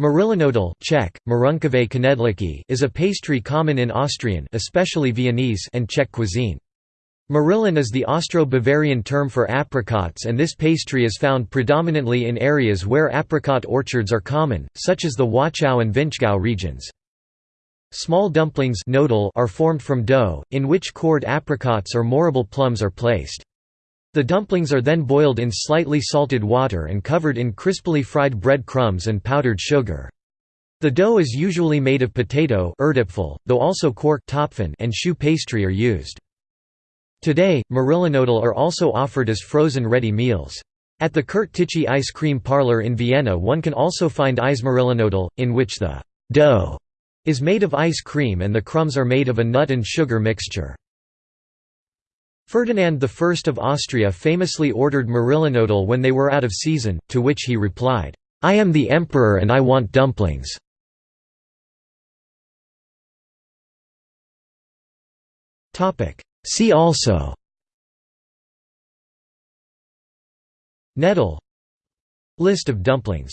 Marillenknödel Czech, is a pastry common in Austrian especially Viennese and Czech cuisine. Marillen is the Austro-Bavarian term for apricots and this pastry is found predominantly in areas where apricot orchards are common, such as the Wachau and Vinschgau regions. Small dumplings are formed from dough, in which cored apricots or mirabelle plums are placed. The dumplings are then boiled in slightly salted water and covered in crisply fried bread crumbs and powdered sugar. The dough is usually made of potato though also quark and choux pastry are used. Today, Marillenknödel are also offered as frozen ready meals. At the Kurt Tichy ice cream parlor in Vienna one can also find Eismarillenknödel, in which the dough is made of ice cream and the crumbs are made of a nut and sugar mixture. Ferdinand I of Austria famously ordered Marillenknödel when they were out of season, to which he replied, "'I am the emperor and I want dumplings'". See also. Knödel List of dumplings